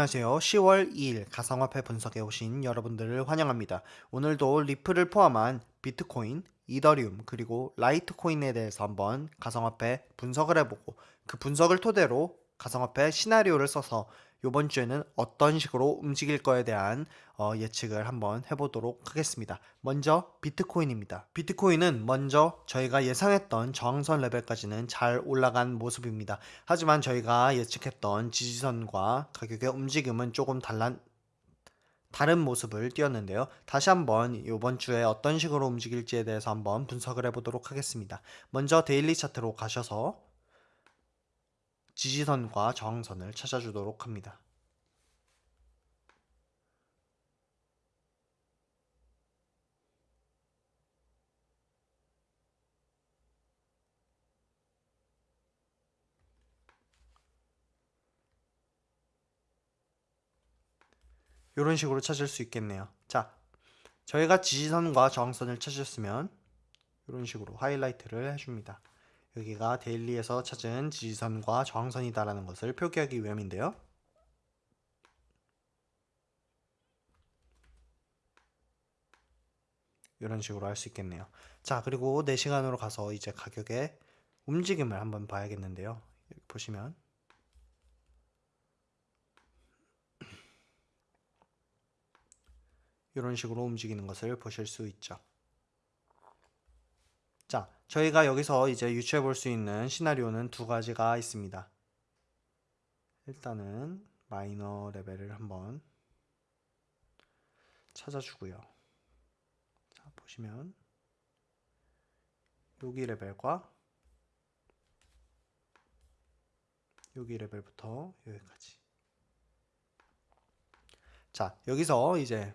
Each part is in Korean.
안녕하세요. 10월 2일 가상화폐 분석에 오신 여러분들을 환영합니다. 오늘도 리플을 포함한 비트코인, 이더리움, 그리고 라이트코인에 대해서 한번 가상화폐 분석을 해보고 그 분석을 토대로 가상화폐 시나리오를 써서 이번 주에는 어떤 식으로 움직일 거에 대한 어, 예측을 한번 해보도록 하겠습니다. 먼저 비트코인입니다. 비트코인은 먼저 저희가 예상했던 저항선 레벨까지는 잘 올라간 모습입니다. 하지만 저희가 예측했던 지지선과 가격의 움직임은 조금 달란 다른 모습을 띄었는데요. 다시 한번 이번 주에 어떤 식으로 움직일지에 대해서 한번 분석을 해보도록 하겠습니다. 먼저 데일리 차트로 가셔서 지지선과 저항선을 찾아주도록 합니다. 이런 식으로 찾을 수 있겠네요. 자, 저희가 지지선과 저항선을 찾았으면 이런 식으로 하이라이트를 해줍니다. 여기가 데일리에서 찾은 지지선과 저항선이다라는 것을 표기하기 위함인데요. 이런 식으로 할 수 있겠네요. 자, 그리고 4시간으로 가서 이제 가격의 움직임을 한번 봐야겠는데요. 보시면 이런 식으로 움직이는 것을 보실 수 있죠. 자, 저희가 여기서 이제 유추해 볼 수 있는 시나리오는 두 가지가 있습니다. 일단은 마이너 레벨을 한번 찾아주고요. 자, 보시면 여기 레벨과 여기 레벨부터 여기까지 자, 여기서 이제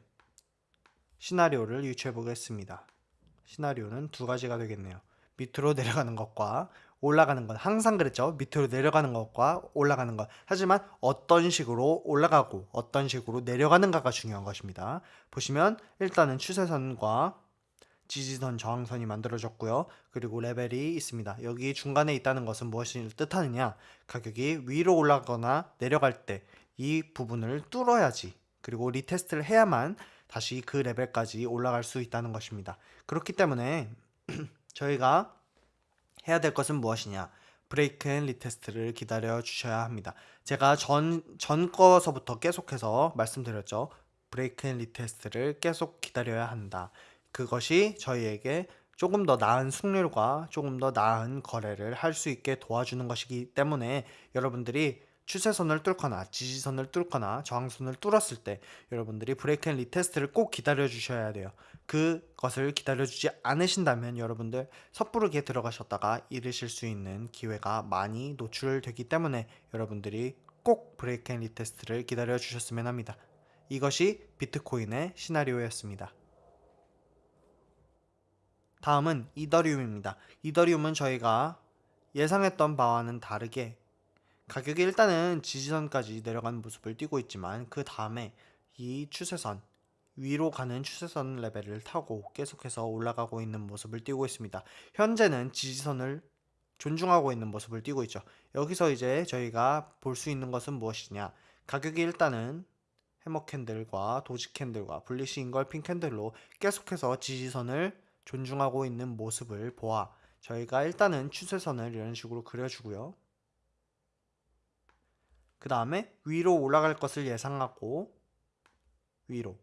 시나리오를 유추해 보겠습니다. 시나리오는 두 가지가 되겠네요. 밑으로 내려가는 것과 올라가는 것 항상 그랬죠. 밑으로 내려가는 것과 올라가는 것. 하지만 어떤 식으로 올라가고 어떤 식으로 내려가는가가 중요한 것입니다. 보시면 일단은 추세선과 지지선 저항선이 만들어졌고요. 그리고 레벨이 있습니다. 여기 중간에 있다는 것은 무엇을 뜻하느냐? 가격이 위로 올라가거나 내려갈 때 이 부분을 뚫어야지 그리고 retest를 해야만 다시 그 레벨까지 올라갈 수 있다는 것입니다. 그렇기 때문에 저희가 해야 될 것은 무엇이냐? break and retest를 기다려 주셔야 합니다. 제가 전, 전 거서부터 계속해서 말씀드렸죠. break and retest를 계속 기다려야 한다. 그것이 저희에게 조금 더 나은 승률과 조금 더 나은 거래를 할 수 있게 도와주는 것이기 때문에 여러분들이 추세선을 뚫거나 지지선을 뚫거나 저항선을 뚫었을 때 여러분들이 break and retest를 꼭 기다려 주셔야 돼요. 그것을 기다려 주지 않으신다면 여러분들 섣부르게 들어가셨다가 잃으실 수 있는 기회가 많이 노출되기 때문에 여러분들이 꼭 break and retest를 기다려 주셨으면 합니다. 이것이 비트코인의 시나리오였습니다. 다음은 이더리움입니다. 이더리움은 저희가 예상했던 바와는 다르게 가격이 일단은 지지선까지 내려가는 모습을 띄고 있지만 그 다음에 이 추세선 위로 가는 추세선 레벨을 타고 계속해서 올라가고 있는 모습을 띄고 있습니다. 현재는 지지선을 존중하고 있는 모습을 띄고 있죠. 여기서 이제 저희가 볼 수 있는 것은 무엇이냐 가격이 일단은 hammer candle과 doji candle과 bullish engulfing candle로 계속해서 지지선을 존중하고 있는 모습을 보아 저희가 일단은 추세선을 이런 식으로 그려주고요. 그 다음에 위로 올라갈 것을 예상하고 위로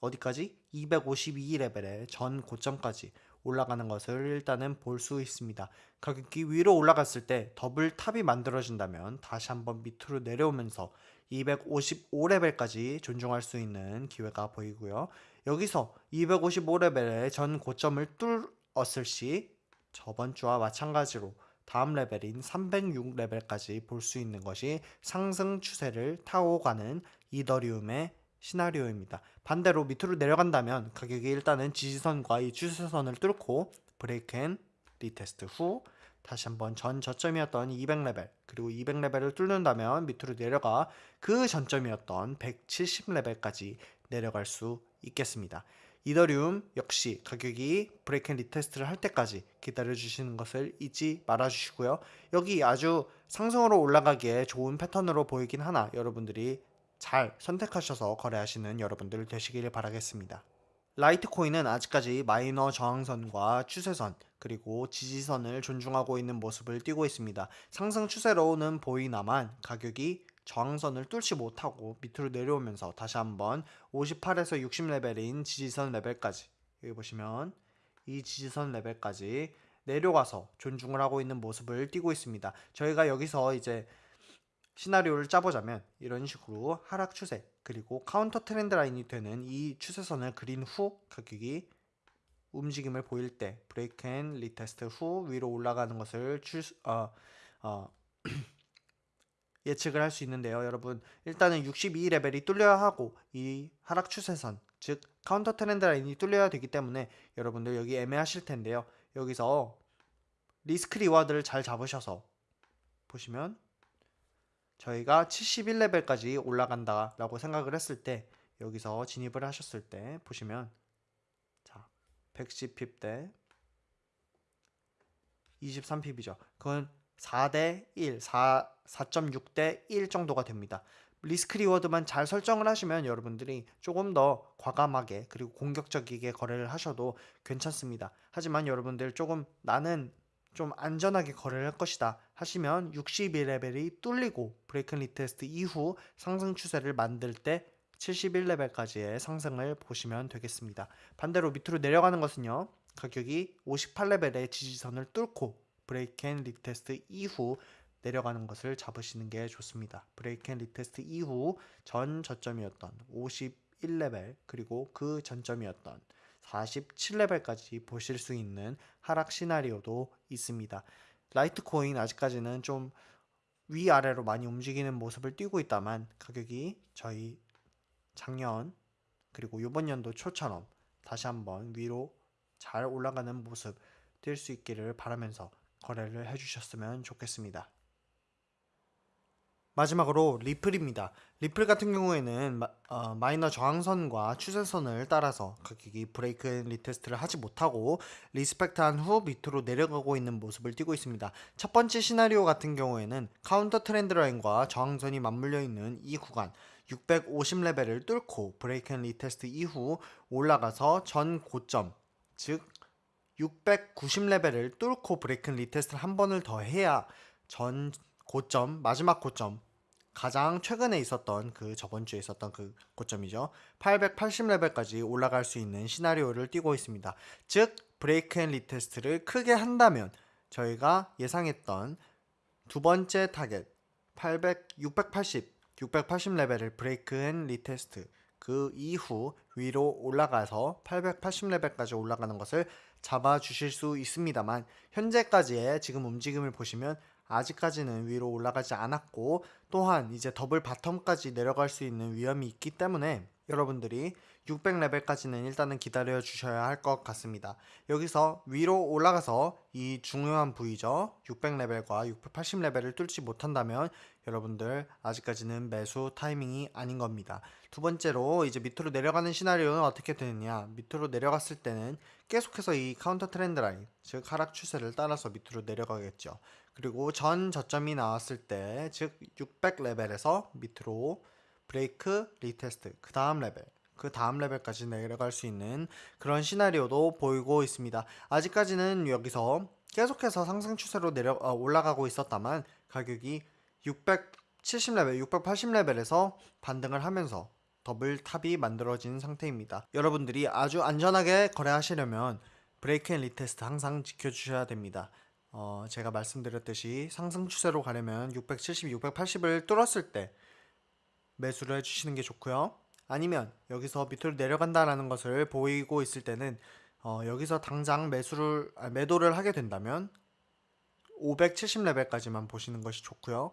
어디까지? 252레벨의 전 고점까지 올라가는 것을 일단은 볼 수 있습니다. 가격이 위로 올라갔을 때 double top이 만들어진다면 다시 한번 밑으로 내려오면서 255레벨까지 존중할 수 있는 기회가 보이고요. 여기서 255레벨의 전 고점을 뚫었을 시 저번 주와 마찬가지로 다음 레벨인 306레벨까지 볼 수 있는 것이 상승 추세를 타고 가는 이더리움의 시나리오입니다. 반대로 밑으로 내려간다면 가격이 일단은 지지선과 이 추세선을 뚫고 break and retest 후 다시 한번 전 저점이었던 200레벨 그리고 200레벨을 뚫는다면 밑으로 내려가 그 전 저점이었던 170레벨까지 내려갈 수 있겠습니다. 이더리움 역시 가격이 break and retest를 할 때까지 기다려 주시는 것을 잊지 말아 주시고요. 여기 아주 상승으로 올라가기에 좋은 패턴으로 보이긴 하나 여러분들이 잘 선택하셔서 거래하시는 여러분들 되시길 바라겠습니다. 라이트코인은 아직까지 마이너 저항선과 추세선 그리고 지지선을 존중하고 있는 모습을 띠고 있습니다. 상승 추세로는 보이나만 가격이 저항선을 뚫지 못하고 밑으로 내려오면서 다시 한번 58에서 60레벨인 지지선 레벨까지 여기 보시면 이 지지선 레벨까지 내려가서 존중을 하고 있는 모습을 띠고 있습니다. 저희가 여기서 이제 시나리오를 짜보자면 이런 식으로 하락 추세 그리고 counter trend line이 되는 이 추세선을 그린 후 가격이 움직임을 보일 때 break and retest 후 위로 올라가는 것을 출, 어, 어, 예측을 할 수 있는데요. 여러분 일단은 62레벨이 뚫려야 하고 이 하락 추세선 즉 counter trend line이 뚫려야 되기 때문에 여러분들 여기 애매하실 텐데요. 여기서 risk reward를 잘 잡으셔서 보시면 저희가 71레벨까지 올라간다 라고 생각을 했을 때 여기서 진입을 하셨을 때 보시면 자 110pip 대 23pip이죠. 그건 4대 1, 4, 4.6대 1 정도가 됩니다. risk reward만 잘 설정을 하시면 여러분들이 조금 더 과감하게 그리고 공격적이게 거래를 하셔도 괜찮습니다. 하지만 여러분들 조금 나는 좀 안전하게 거래를 할 것이다 하시면 62레벨이 뚫리고 break retest 이후 상승 추세를 만들 때 71레벨까지의 상승을 보시면 되겠습니다. 반대로 밑으로 내려가는 것은요. 가격이 58레벨의 지지선을 뚫고 break and retest 이후 내려가는 것을 잡으시는 게 좋습니다. break and retest 이후 전 저점이었던 51레벨 그리고 그 전 저점이었던 47레벨까지 보실 수 있는 하락 시나리오도 있습니다. 라이트코인 아직까지는 좀 위아래로 많이 움직이는 모습을 띄고 있다만 가격이 저희 작년 그리고 이번 연도 초처럼 다시 한번 위로 잘 올라가는 모습 띨 수 있기를 바라면서 거래를 해주셨으면 좋겠습니다. 마지막으로 리플입니다. 리플 같은 경우에는 마, 어, 마이너 저항선과 추세선을 따라서 가격이 break and retest를 하지 못하고 respect한 후 밑으로 내려가고 있는 모습을 띠고 있습니다. 첫 번째 시나리오 같은 경우에는 counter trend line과 저항선이 맞물려 있는 이 구간 650레벨을 뚫고 break and retest 이후 올라가서 전 고점 즉 690레벨을 뚫고 break and retest를 한 번을 더 해야 전 고점 마지막 고점 가장 최근에 있었던 그 저번 주에 있었던 그 고점이죠. 880레벨까지 올라갈 수 있는 시나리오를 띄고 있습니다. 즉 break and retest를 크게 한다면 저희가 예상했던 두 번째 타겟 800 680 680레벨을 break and retest 그 이후 위로 올라가서 880레벨까지 올라가는 것을 잡아 주실 수 있습니다만 현재까지의 지금 움직임을 보시면 아직까지는 위로 올라가지 않았고 또한 이제 double bottom까지 내려갈 수 있는 위험이 있기 때문에 여러분들이 600레벨까지는 일단은 기다려 주셔야 할 것 같습니다. 여기서 위로 올라가서 이 중요한 부위죠. 600레벨과 680레벨을 뚫지 못한다면 여러분들 아직까지는 매수 타이밍이 아닌 겁니다. 두 번째로 이제 밑으로 내려가는 시나리오는 어떻게 되느냐 밑으로 내려갔을 때는 계속해서 이 counter trend line 즉 하락 추세를 따라서 밑으로 내려가겠죠. 그리고 전 저점이 나왔을 때 즉 600레벨에서 밑으로 break retest 그 다음 레벨 그 다음 레벨까지 내려갈 수 있는 그런 시나리오도 보이고 있습니다. 아직까지는 여기서 계속해서 상승 추세로 내려 어, 올라가고 있었다만 가격이 670레벨, 680레벨에서 반등을 하면서 double top이 만들어진 상태입니다. 여러분들이 아주 안전하게 거래하시려면 break and retest 항상 지켜주셔야 됩니다. 어, 제가 말씀드렸듯이 상승 추세로 가려면 670, 680을 뚫었을 때 매수를 해주시는 게 좋고요. 아니면 여기서 밑으로 내려간다라는 것을 보이고 있을 때는 어, 여기서 당장 매수를 아, 매도를 하게 된다면 570레벨까지만 보시는 것이 좋고요.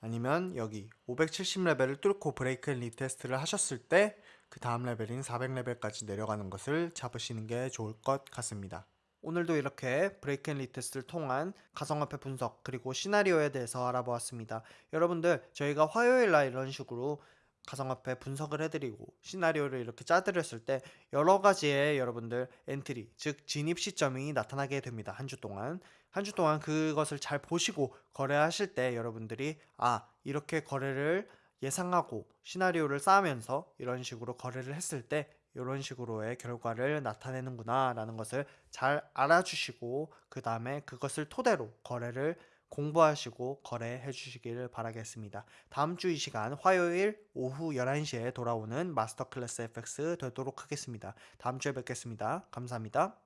아니면 여기 570레벨을 뚫고 break and retest를 하셨을 때 그 다음 레벨인 400레벨까지 내려가는 것을 잡으시는 게 좋을 것 같습니다. 오늘도 이렇게 break and retest를 통한 가상화폐 분석 그리고 시나리오에 대해서 알아보았습니다. 여러분들 저희가 화요일 날 이런 식으로 가상화폐 분석을 해드리고 시나리오를 이렇게 짜드렸을 때 여러 가지의 여러분들 entry 즉 진입 시점이 나타나게 됩니다. 한 주 동안 한 주 동안 그것을 잘 보시고 거래하실 때 여러분들이 아 이렇게 거래를 예상하고 시나리오를 쌓으면서 이런 식으로 거래를 했을 때 이런 식으로의 결과를 나타내는구나 라는 것을 잘 알아주시고 그 다음에 그것을 토대로 거래를 공부하시고 거래해 주시길 바라겠습니다. 다음 주 이 시간 화요일 오후 11시에 돌아오는 마스터 클래스 FX 되도록 하겠습니다. 다음 주에 뵙겠습니다. 감사합니다.